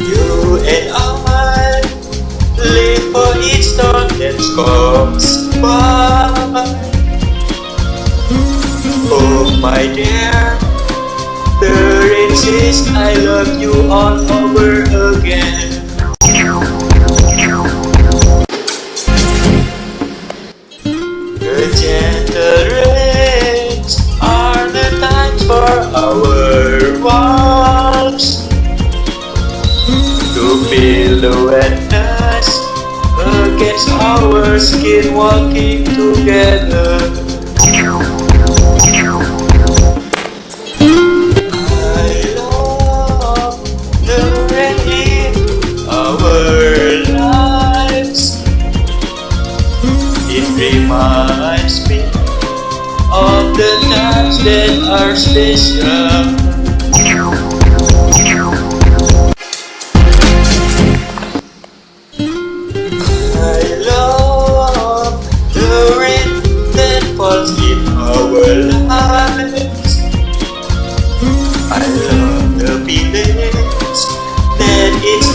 You and I live for each storm that comes by. Oh my dear, there exists I love you all over again. The gentle rains are the times for our walks To feel the wetness against our skin walking together I love the in our lives It reminds me of the times that are special. I love the rain that falls in our lives. I love the that it's